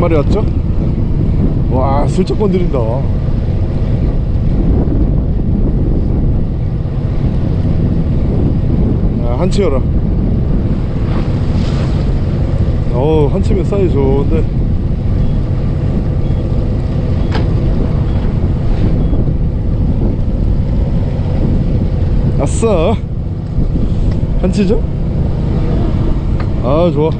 왔죠? 와 슬쩍 건드린다. 아, 한치여라 어우 한치면 사이즈 좋은데. 아싸. 한치죠? 아 좋아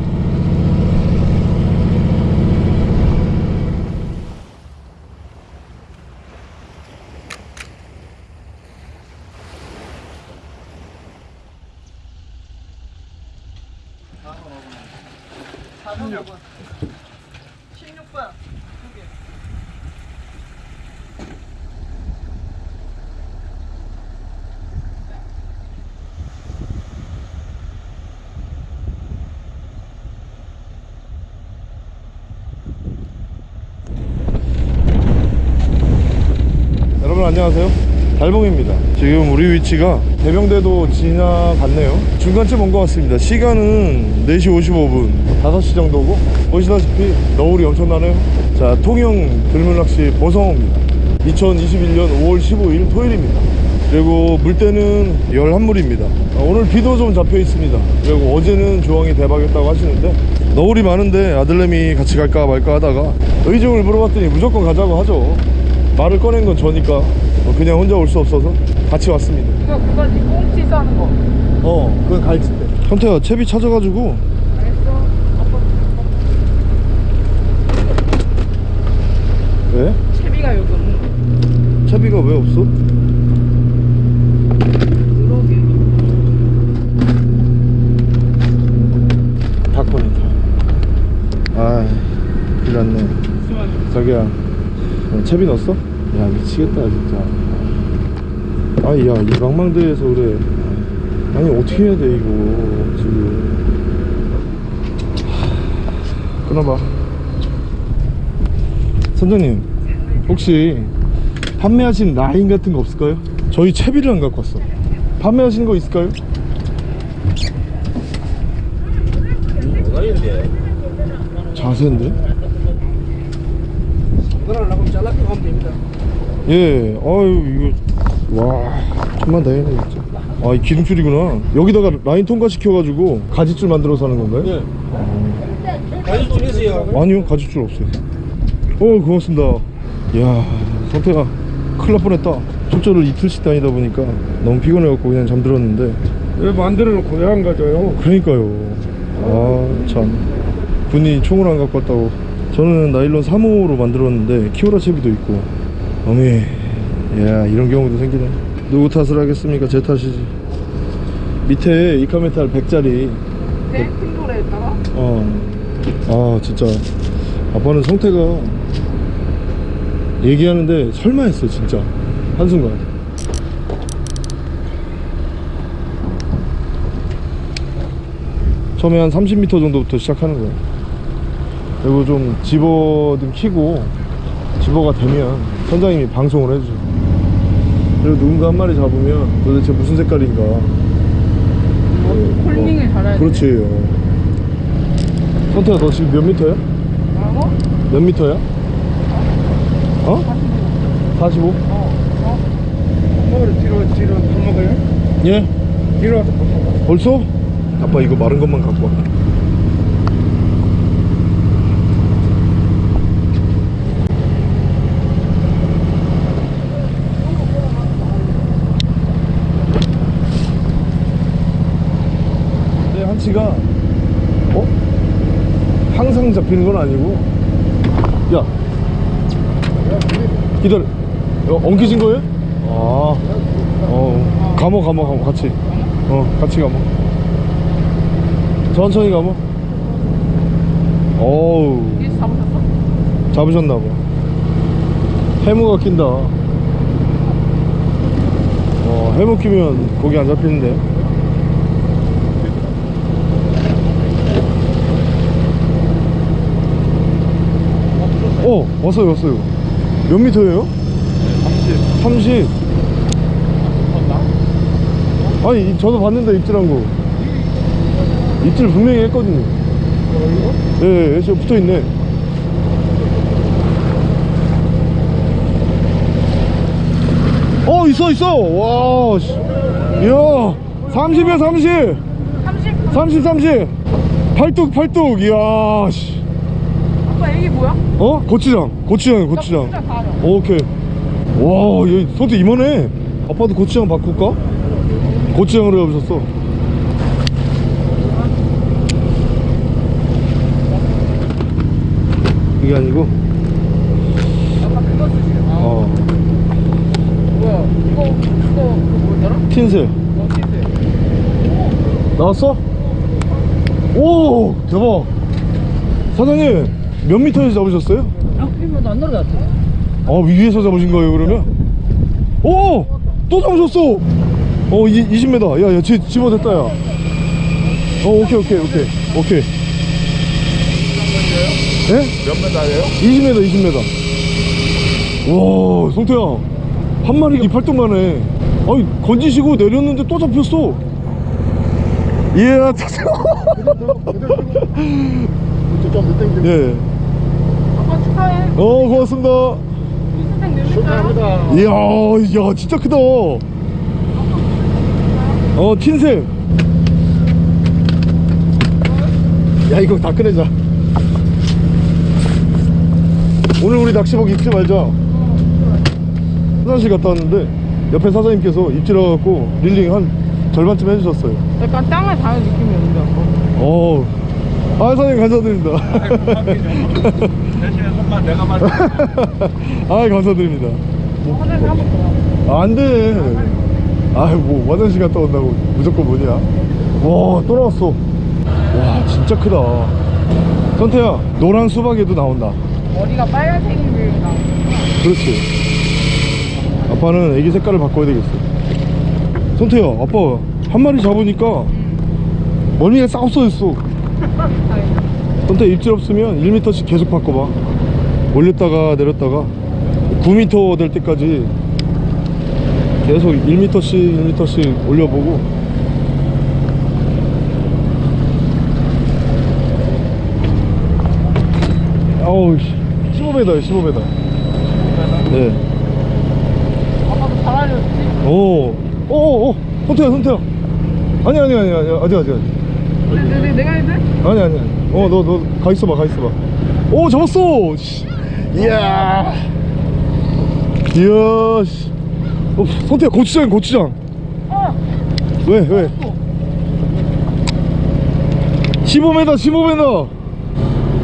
안녕하세요. 달봉입니다. 지금 우리 위치가 대명대도 지나갔네요. 중간쯤 온 것 같습니다. 시간은 4시 55분. 5시 정도고 보시다시피 너울이 엄청나네요. 자 통영 들물낚시 보성호입니다. 2021년 5월 15일 토요일입니다. 그리고 물때는 11물입니다. 오늘 비도 좀 잡혀 있습니다. 그리고 어제는 조항이 대박이었다고 하시는데 너울이 많은데 아들내미 같이 갈까 말까 하다가 의중을 물어봤더니 무조건 가자고 하죠 말을 꺼낸 건 저니까 어, 그냥 혼자 올 수 없어서 같이 왔습니다. 그거 그거지 꽁치 싸는 거. 어 그건 갈치 때. 현태야 채비 찾아가지고. 알겠어. 아빠 왜? 채비가 여기 없는 거. 채비가 왜 없어? 그러게 닭콘이다 아 큰일 났네 자기야 어, 채비 넣었어? 야 미치겠다 진짜 아야 이 망망대에서 그래 아니 어떻게 해야 돼 이거 지금 하, 끊어봐 선장님 혹시 판매하신 라인 같은 거 없을까요? 저희 채비를 안 갖고 왔어 판매하시는 거 있을까요? 자세인데? 그걸 나면 잘라서 가면 됩니다 예, 아유 이거 와 천만 다행이네 진짜. 아, 이 기둥줄이구나. 여기다가 라인 통과 시켜가지고 가지줄 만들어서 하는 건가요? 네 가지줄 있어요 아니요, 가지줄 없어요. 어, 고맙습니다. 이야, 성태가 큰일 날 뻔했다. 출조를 이틀씩 다니다 보니까 너무 피곤해갖고 그냥 잠들었는데. 왜 만들어 놓고 왜 안 가져요? 그러니까요. 아, 참. 군이 총을 안 갖고 왔다고. 저는 나일론 3호로 만들었는데 키오라 채비도 있고. 어미, 야 이런 경우도 생기네. 누구 탓을 하겠습니까? 제 탓이지. 밑에 이카메탈 100짜리. 내 핑돌에다가 어. 아, 진짜. 아빠는 성태가 얘기하는데 설마 했어, 진짜. 한순간. 처음에 한 30m 정도부터 시작하는 거야. 그리고 좀 집어 좀 키고 집어가 되면 선장님이 방송을 해줘. 그리고 누군가 한 마리 잡으면 도대체 무슨 색깔인가. 콜링을 잘해야 돼 그렇지. 선태야, 너 지금 몇 미터야? 뭐라고? 몇 미터야? 어? 45? 엄마를 뒤로 뒤로 밥 먹어요? 예? 뒤로 와서 밥 먹어 벌써? 아빠 이거 마른 것만 갖고 와. 내 한치가 어? 항상 잡히는 건 아니고. 야. 기다려. 어, 엉키진 거예요? 아. 어, 감어 감어 감어. 같이. 어 같이 감어. 천천히 감어. 어우? 잡으셨나봐. 해무가 낀다. 어 해무 끼면 고기 안 잡히는데 왔어요 왔어요. 몇 미터예요? 30 30 아니 저도 봤는데 입질한 거. 입질 분명히 했거든요. 예, 예 지금 붙어있네. 어 있어 있어! 와 씨. 이야 30이야 30 30 30 팔뚝 팔뚝. 이야 씨. 뭐야? 어? 고추장 고추장 고추장. 오케이 와얘 손도 이만해 아빠도 고추장 바꿀까? 고추장으로 해보셨어 이게 아니고 아빠 그거 쓰지. 어 뭐야? 이거 이거 그거 뭐였더라? 틴셀 어 티스. 나왔어? 오 대박 사장님 몇 미터에서 잡으셨어요? 아, 그러면 안 날아갔지. 아 위에서 잡으신 거예요 그러면? 오! 또 잡으셨어! 어 이, 20m 야야 집어댔다 야어 오케이 오케이 오케이 오케이 예? 몇 메달이에요? 20m 20m 와 송태야 한 마리가 이 팔뚝만해 아니 건지시고 내렸는데 또 잡혔어 땡겨. 예. 축하해. 어 고맙습니다? 축하합니다. 이야, 야, 진짜 크다. 어, 틴셀. 야, 이거 다 꺼내자. 오늘 우리 낚시복 입지 말자. 화장실 갔다 왔는데 옆에 사장님께서 입질해 갖고 릴링 한 절반쯤 해주셨어요. 약간 땅을 닿는 느낌이 아빠. 어, 아 사장님 감사드립니다. 대신에 손만 내가 맞 아 감사드립니다. 화장실 한번 더. 아, 안 돼. 아, 뭐, 화장실 갔다 온다고 무조건 뭐냐. 와, 또 나왔어. 와, 진짜 크다. 선태야, 노란 수박에도 나온다. 머리가 빨간색인 나. 그렇지. 아빠는 애기 색깔을 바꿔야 되겠어. 선태야, 아빠 한 마리 잡으니까 머리가 싹 없어졌어. 선태 입질 없으면 1m씩 계속 바꿔봐. 올렸다가 내렸다가 9m 될 때까지 계속 1m씩 1m씩 올려보고 어우 15m 15m 네. 아빠도 잘 알려줬지? 오, 오, 오, 손태야, 손태야. 아니, 아니, 아니, 아니, 아직, 아직, 아직. 내, 내가 해도 돼? 아니, 아니. 어, 너, 너, 가 있어봐, 가 있어봐. 오, 잡았어! 씨. 이야. 이야, 씨. 어, 손태야, 고추장, 고추장. 어! 왜, 왜? 15m, 15m.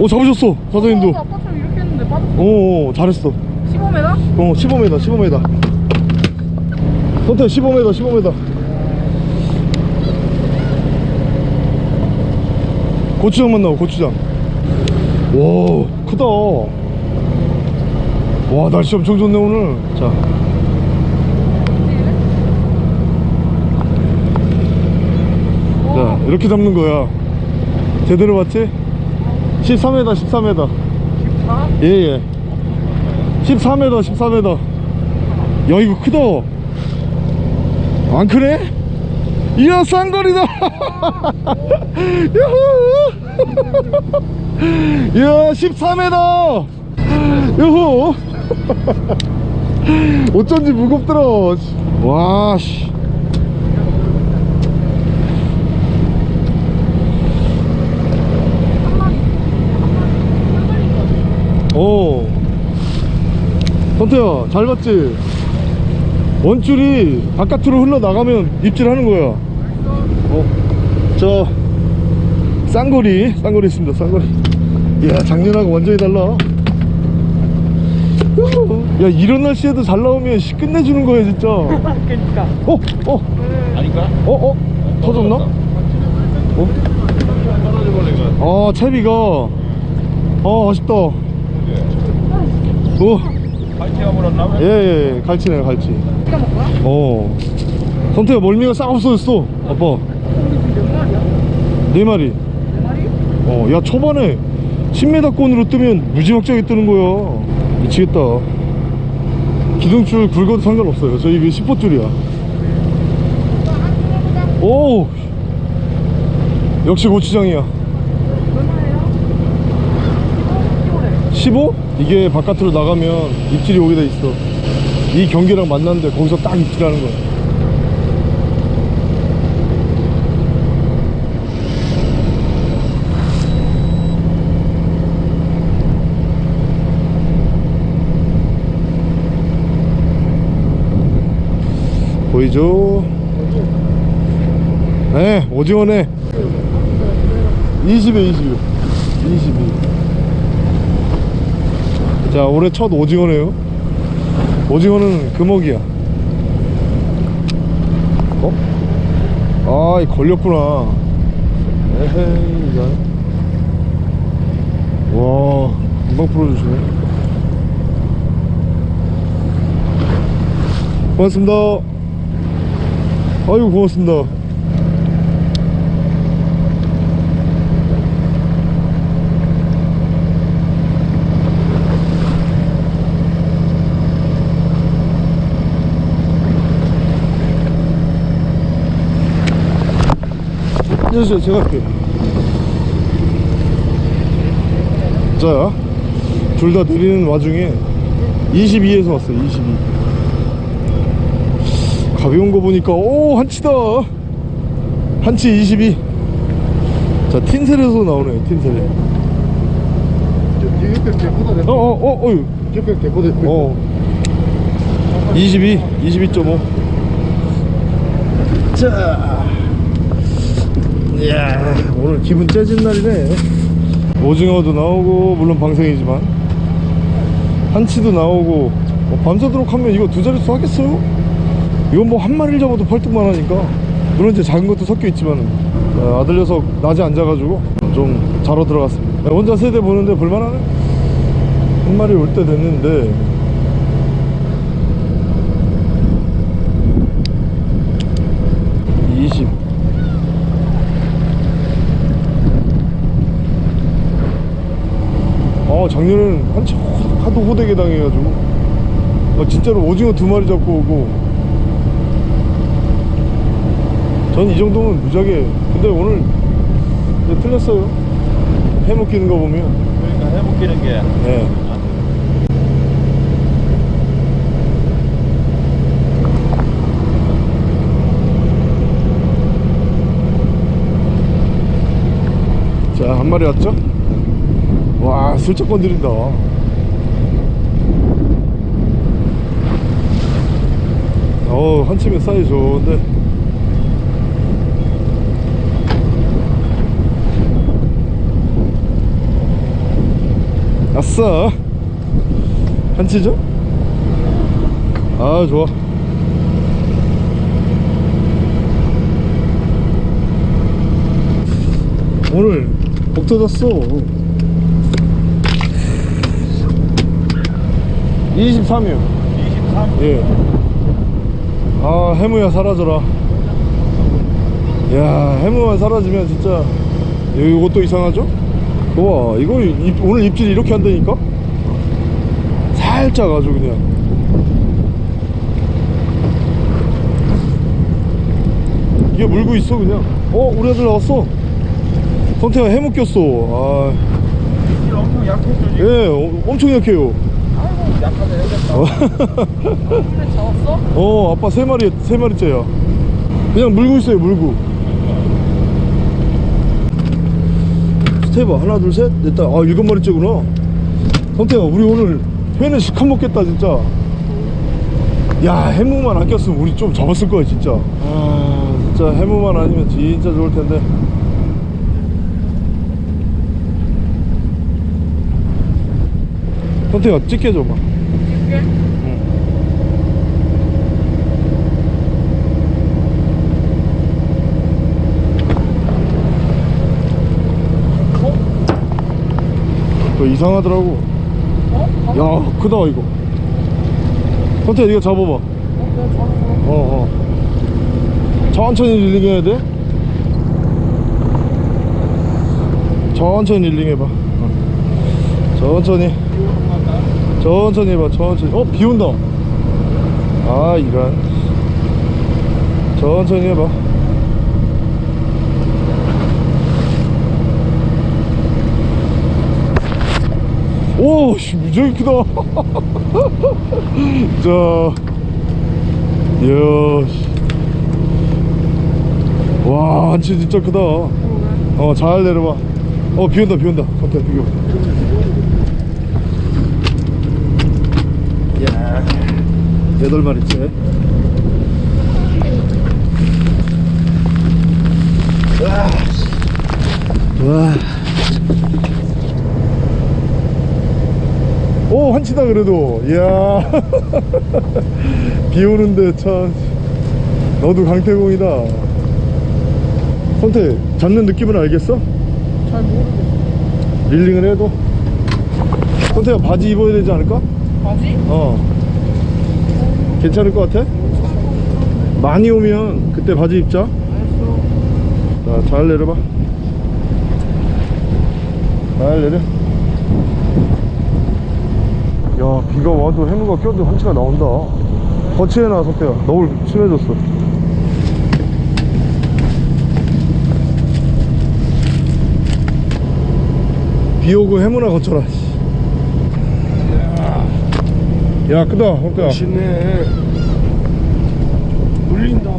오, 잡으셨어, 사장님도. 어, 아빠처럼 이렇게 했는데 빠졌어. 오, 오, 잘했어. 15m? 어 15m 15m 선택 15m 15m 고추장만 나와 고추장 와 크다 와 날씨 엄청 좋네 오늘 자 자, 이렇게 잡는 거야. 제대로 봤지? 13m, 13m. 아? 예, 예. 14m, 14m. 야, 이거 크다. 안 크네? 이야, 쌍거리다. 유후. 이야, 14m. 유후. 어쩐지 무겁더라. 와, 씨. 오. 선태야, 잘 봤지? 원줄이 바깥으로 흘러나가면 입질하는 거야. 어, 저, 쌍거리, 쌍거리 있습니다, 쌍거리. 이야, 작년하고 완전히 달라. 야, 이런 날씨에도 잘 나오면 씨 끝내주는 거야, 진짜. 어, 그니까. 어, 아닌가? 어, 어? 터졌나? 어? 아, 채비가. 어, 아쉽다. 오. 파이팅가 물었나 봐. 예, 예, 예. 갈치네, 갈치. 어. 선태야, 멀미가 싹 없어졌어. 아빠. 네 마리. 네 마리? 어, 야, 초반에 10m권으로 뜨면 무지막지하게 뜨는 거야. 미치겠다. 기둥줄 굵어도 상관없어요. 저희 그 10호줄이야. 오! 역시 고추장이야. 얼마예요? 15? 15래. 15? 이게 바깥으로 나가면 입질이 오게 돼 있어. 이 경기랑 만났는데 거기서 딱 입질하는 거야 보이죠? 네 오징어네 20에 20 22. 자 올해 첫 오징어네요. 오징어는 금어기야. 어? 아이 걸렸구나. 에헤이 이거. 와 금방 풀어주시네. 고맙습니다 아이고 고맙습니다. 안녕하세요 제가 할게요. 자둘 다 내리는 와중에 22에서 왔어요 22 가벼운 거 보니까 오 한치다. 한치 22 자 틴셀에서 나오네요 틴셀에 어어어 어휴. 이거 개보다 어 22, 22.5. 자, 이야, 오늘 기분 째진 날이네. 오징어도 나오고, 물론 방생이지만, 한치도 나오고, 뭐 밤새도록 하면 이거 두 자릿수 하겠어요? 이건 뭐 한 마리를 잡아도 펄뚝만 하니까. 물론 이제 작은 것도 섞여 있지만, 어, 아들 녀석 낮에 앉아가지고 좀 자러 들어갔습니다. 혼자 세대 보는데 볼만하네? 한 마리 올 때 됐는데, 20 아, 작년에는 한참 하도 호되게 당해가지고 아, 진짜로 오징어 두 마리 잡고 오고 전 이 정도면 무지하게 근데 오늘 이제 틀렸어요 해먹기는 거 보면 그러니까 해먹기는 게 네. 자, 한 마리 왔죠? 와, 슬쩍 건드린다. 어, 한 치면 사이 좋은데. 아싸! 한 치죠? 아, 좋아. 오늘 복 터졌어 23이요 23 예. 아 해무야 사라져라 야 해무만 사라지면 진짜 요- 요것도 이상하죠? 와 이거 입- 오늘 입질이 이렇게 한다니까? 살짝 아주 그냥. 이게 물고 있어 그냥? 어 우리 아들 나왔어. 성태가 해무 꼈어. 아, 이 엄청 지금? 예 어, 엄청 약해요. 아이고 약하다 해야겠다. 어. 어 아빠 세 마리 세 마리째야. 그냥 물고 있어요 물고 스테이봐 하나 둘 셋 넷다. 아 일곱 마리째구나. 성태야 우리 오늘 회는 시커 먹겠다 진짜. 야 해무만 안 꼈으면 우리 좀 잡았을 거야 진짜. 아 진짜 해무만 아니면 진짜 좋을 텐데. 성태야 찍게 줘봐. 이게? 그 이상하더라고 어? 어? 야 크다 이거 헌태 이거 잡아봐 어? 어 어 천천히 릴링 해야 돼 천천히 릴링 해봐 어. 천천히 천천히 해봐 천천히 어 비 온다 아 이런 천천히 해봐 오, 씨, 무지하게 크다. 자, 이야, 씨. 와, 한치 진짜 크다. 어, 잘 내려봐. 어, 비 온다, 비 온다. 선태, 비교. 야, 여덟 마리째. 와. 와. 오 한치다 그래도 이야 비 오는데 참 너도 강태공이다 선태 잡는 느낌은 알겠어? 잘 모르겠어. 릴링을 해도 선태야 바지 입어야 되지 않을까? 바지? 어 괜찮을 것 같아? 많이 오면 그때 바지 입자 알았어. 자, 잘 내려봐. 잘 내려. 야, 비가 와도 해무가 껴도 한치가 나온다. 거치해놔, 석대야. 너울 심해졌어. 비 오고 해무나 거쳐라. 씨. 야, 크다, 석대야. 멋있네 물린다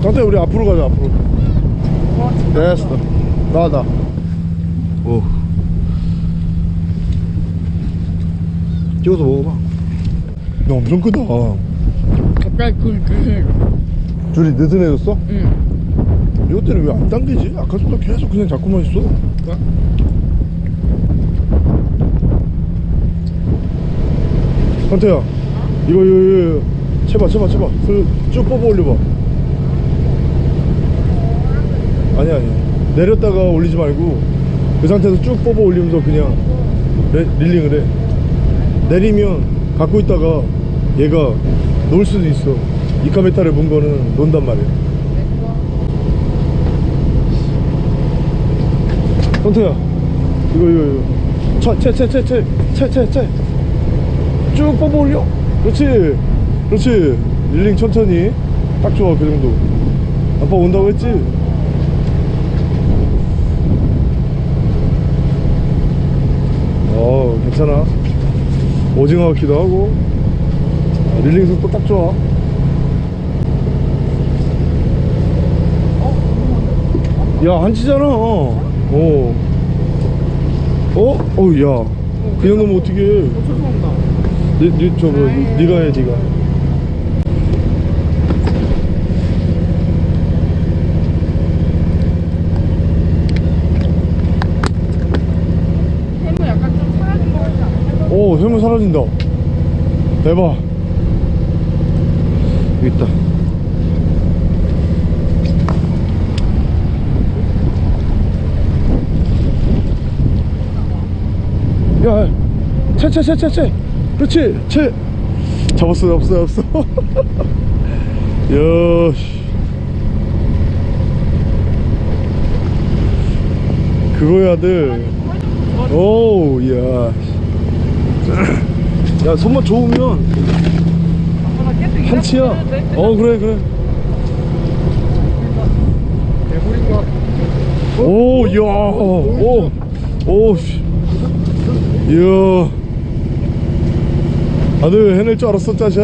석대야, 우리 앞으로 가자, 앞으로. 됐어. 나, 나. 오. 찍어서 먹어봐. 야, 엄청 크다. 갑자기 그, 그, 줄이 느슨해졌어? 응. 이것 때는 왜안 당기지? 아까부터 계속 그냥 잡고만 있어. 한태야, 이거, 이거, 이거, 채봐, 채봐, 채봐. 슬- 쭉 뽑아 올려봐. 아니, 아니. 내렸다가 올리지 말고, 그 상태에서 쭉 뽑아 올리면서 그냥 레- 릴링을 해. 내리면 갖고 있다가 얘가 놀 수도 있어. 이카메타를 본 거는 논단 말이야. 선태야 이거 이거 이거. 차채채채채채채채쭉 뽑아 올려. 그렇지 그렇지. 릴링 천천히. 딱 좋아 그 정도. 아빠 온다고 했지? 어 괜찮아 오징어 같기도 하고 아, 릴링 속도 딱 좋아. 야 한치잖아. 어. 어? 어우 야. 그냥 넣으면 어떡해. 어. 니, 니, 저거 니, 니가 해 니가 해무 약간 좀 사라진 거 같지 않아? 오 해물 사라진다. 대박. 여기 있다. 야 채채채채채. 그렇지 채. 잡았어 잡았어 잡았어. 야씨. 그거야 들. 오우 야 야 손맛 좋으면 한치야 어 그래 그래 오, 야, 오, 오, 씨. 이야. 아들 해낼 줄 알았어, 짜샤.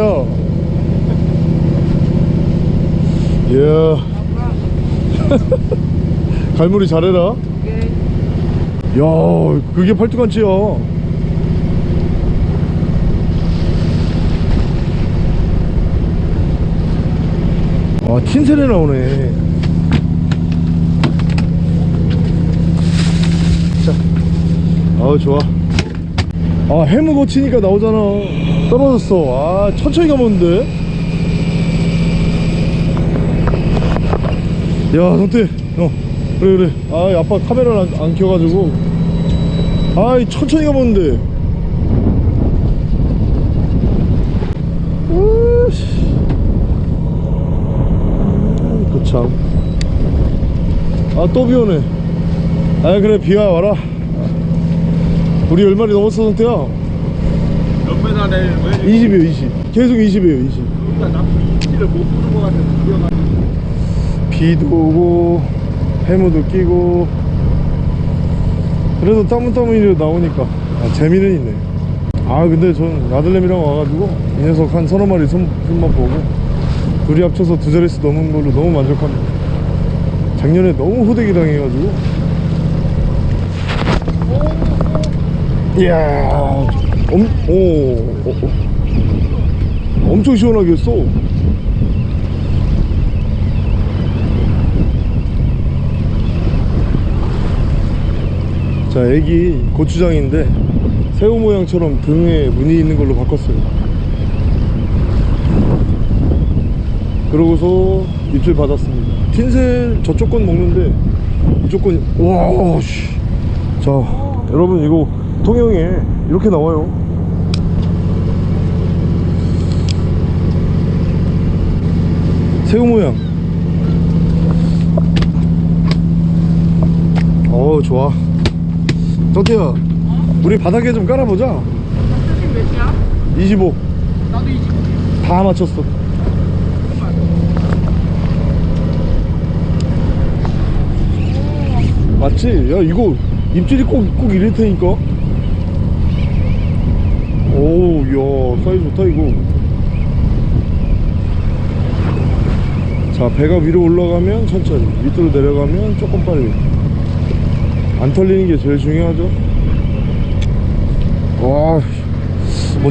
이야. 갈무리 잘해라. 야, 그게 팔뚝 한치야. 아, 틴셀에 나오네. 자, 아우 좋아. 아 해무 거치니까 나오잖아. 떨어졌어. 아 천천히 돼. 야 성태, 어 그래 그래. 아 아빠 카메라 안, 안 켜가지고. 아이 천천히 돼. 으씨. 그 참. 아 또 비 오네. 아 그래 비와 와라. 우리 열 마리 넘었어 성태야. 몇 내리는 거야? 20이에요 20. 계속 20이에요 20. 그러니까 나쁜 이치를 못 부는 것 같아서 뛰어가지고 비도 오고 해무도 끼고 그래도 따문따문이라도 나오니까 아, 재미는 있네 아 근데 전 아들내미랑 와가지고 이 녀석 한 서너 마리 손, 손만 보고 둘이 합쳐서 두 자릿수 넘은 걸로 너무 만족합니다 작년에 너무 호되기 당해가지고. 이야 엄, 오, 어, 어. 엄청 시원하게 했어. 자 애기 고추장인데 새우 모양처럼 등에 무늬 있는 걸로 바꿨어요 그러고서 입질 받았습니다. 틴셀 저쪽 건 먹는데 이쪽 건 와, 씨. 자 여러분 이거 통영에 이렇게 나와요. 새우 모양. 어우 좋아. 정태야 우리 바닥에 좀 깔아보자. 지금 몇이야? 25 나도 20. 다 맞췄어 맞지? 야 이거 입질이 꼭, 꼭 이럴 테니까. 오우 야 사이즈 좋다 이거. 자 배가 위로 올라가면 천천히. 밑으로 내려가면 조금 빨리. 안 털리는 게 제일 중요하죠? 와뭐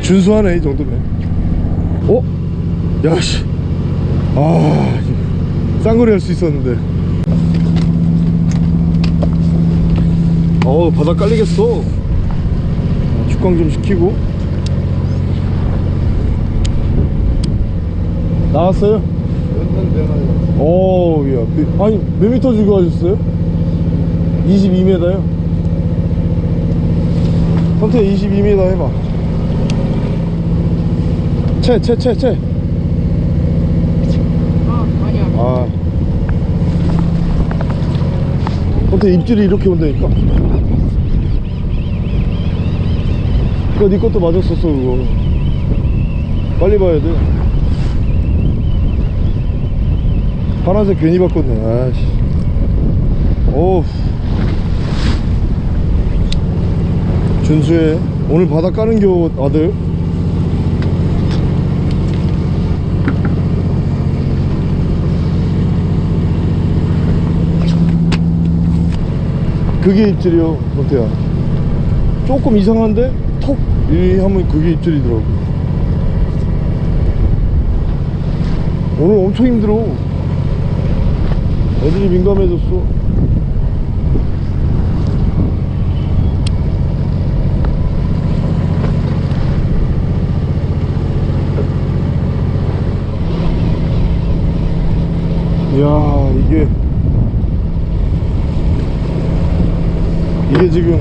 준수하네 이 정도면. 어? 야씨. 아 쌍거리 할 수 있었는데 어우 바닥 깔리겠어. 축광 좀 시키고. 나왔어요? 어우 야 미- 아니 몇 미터 주고 하셨어요? 22m요? 선태 22m 해봐. 채 채 채 채 아, 아니야. 아. 근데 입질이 이렇게 온다니까? 그거 네 것도 맞았었어, 그거. 빨리 봐야 돼. 파란색 괜히 바꿨네, 아씨. 어우. 준수해. 오늘 바닥 까는 겨, 아들. 그게 입질이요, 노태야. 조금 이상한데, 톡! 이 하면 그게 입질이더라고. 오늘 엄청 힘들어. 애들이 민감해졌어. 이야, 이게. 이게 지금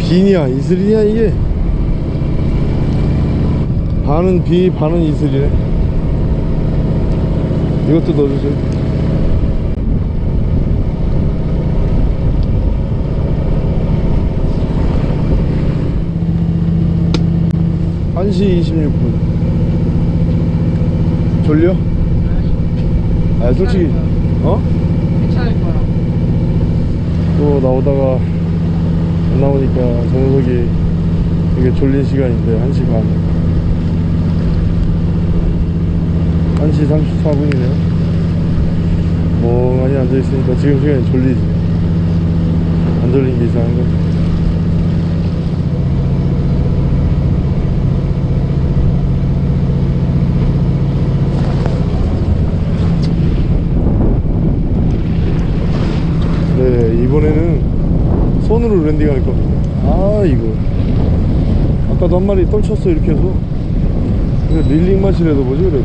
비냐 이슬이냐 이게 반은 비 반은 이슬이네 이것도 넣어주세요 한시 26분 졸려? 아 솔직히 어? 또 나오다가 안 나오니까 저 녀석이 되게 졸린 시간인데 1시 반. 1시 34분이네요. 멍하니 앉아있으니까 지금 시간이 졸리지. 안 졸린 게 이상한 거지 네 이번에는 할 겁니다 아 이거 아까도 한 마리 떨쳤어 이렇게 해서. 릴링 맛이라도 뭐지 그래도.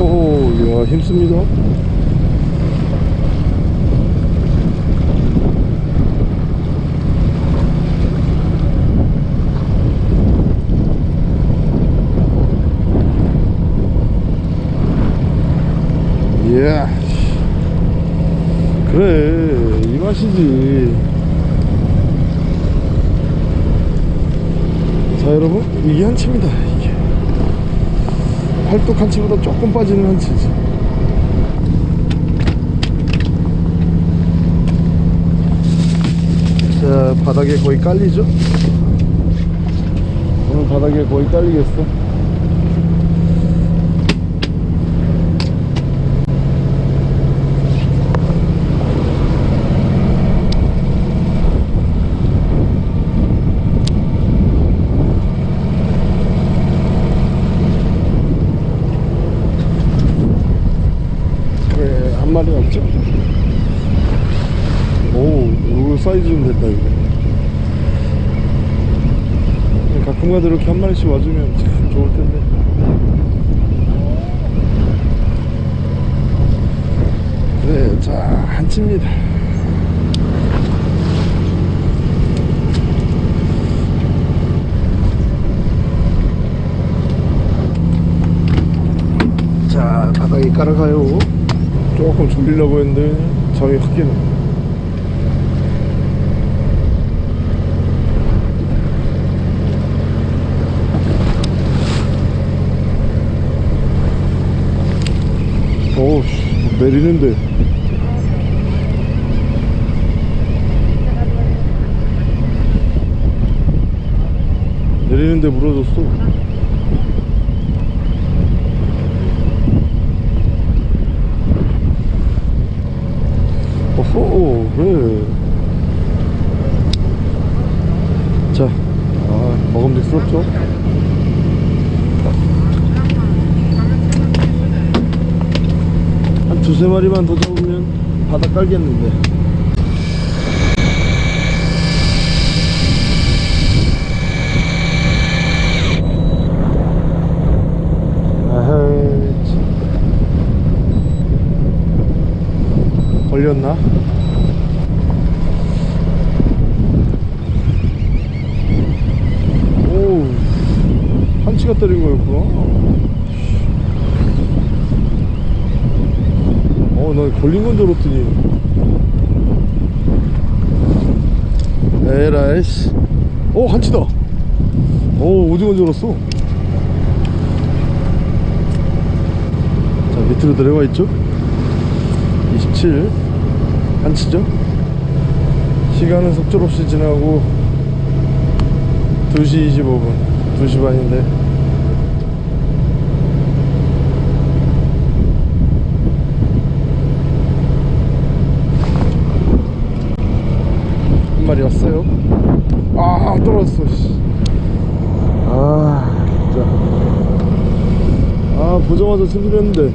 오호 이야 힘씁니다 이야 그래 이 맛이지. 자 여러분 이게 한치입니다 이게. 팔뚝 한치보다 조금 빠지는 한치지. 자 바닥에 거의 깔리죠? 오늘 바닥에 거의 깔리겠어 그래 한 마리 없죠 오 이거 좀 됐다 이거 가끔가다 이렇게 한 마리씩 와주면 참 좋을 텐데. 그래 자 한치입니다. 자 바닥에 깔아가요. 조금 졸리려고 했는데 확 깨네 어우 씨, 내리는데. 내리는데 물어줬어. 어허 그래 자 아, 먹음직스럽죠 한 두세 마리만 더 잡으면 바닥 깔겠는데. 걸렸나? 오 한치가 때린 거였구나 어, 나 걸린 건 줄 알았더니. 에라이씨. 오, 한치다. 오, 오징어인 줄 알았어. 자, 밑으로 내려가 있죠? 27. 한치죠? 시간은 속절없이 지나고 2시 25분. 2시 반인데. 왔어요. 아, 떨어졌어, 씨. 아, 진짜. 아, 보자마자 승질했는데.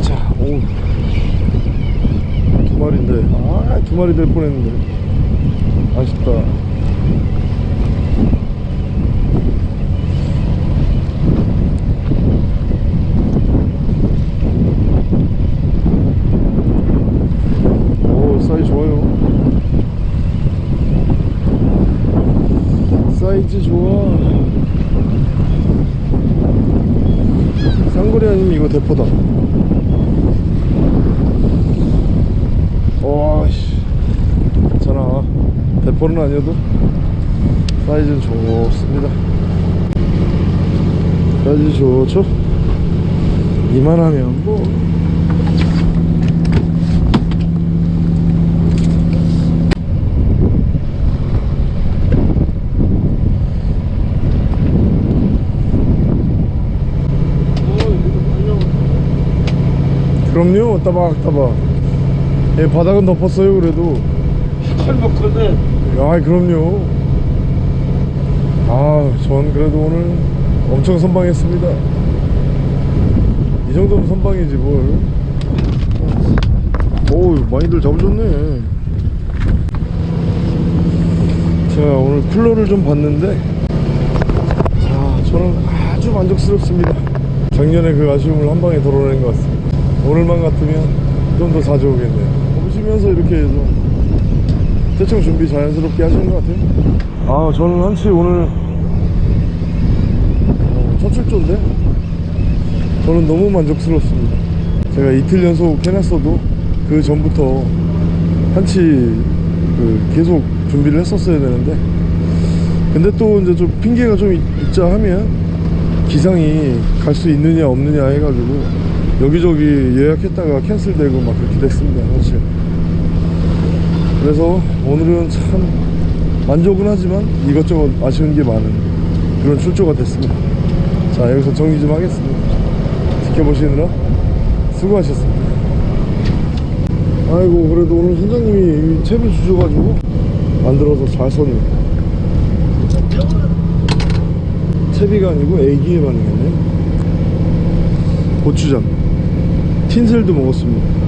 자, 오. 두 마리인데. 아, 두 마리 될 뻔했는데. 아쉽다. 오 사이즈 좋아요 사이즈 좋아 쌍걸이 아니면 이거 대포다 와씨 괜찮아 아니어도 사이즈는 좋습니다. 사이즈 좋죠? 이만하면 뭐. 그럼요 따박따박. 예 바닥은 덮었어요 그래도. 잘 먹거든. 아 그럼요. 아전 그래도 오늘 엄청 선방했습니다. 이 정도면 선방이지 뭘. 오우 많이들 잡으셨네. 자 오늘 쿨러를 좀 봤는데 자 저는 아주 만족스럽습니다. 작년에 그 아쉬움을 한 방에 덜어낸 것 같습니다. 오늘만 같으면 좀 더 자주 오겠네요. 보시면서 이렇게 해 서 대충 준비 자연스럽게 하시는 것 같아요. 아 저는 한치 오늘 어, 첫 출조인데? 저는 너무 만족스럽습니다. 제가 이틀 연속 해놨어도 그 전부터 한치 그 계속 준비를 했었어야 되는데 근데 또 이제 좀 핑계가 좀 있- 있자 하면 기상이 갈 수 있느냐 없느냐 해가지고 여기저기 예약했다가 캔슬되고 막 그렇게 됐습니다 사실 그래서 오늘은 참 만족은 하지만 이것저것 아쉬운 게 많은 그런 출조가 됐습니다. 자 여기서 정리 좀 하겠습니다. 지켜보시느라 수고하셨습니다. 아이고 그래도 오늘 선장님이 이 채비 주셔가지고 만들어서 잘 썼네 채비가 아니고 애기에 반응했네. 고추장. 틴셀도 먹었습니다